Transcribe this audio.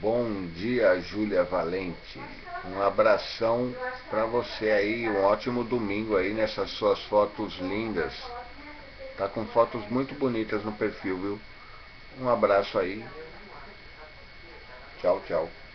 Bom dia, Júlia Valente. Um abração para você aí, um ótimo domingo aí nessas suas fotos lindas. Tá com fotos muito bonitas no perfil, viu? Um abraço aí. Tchau, tchau.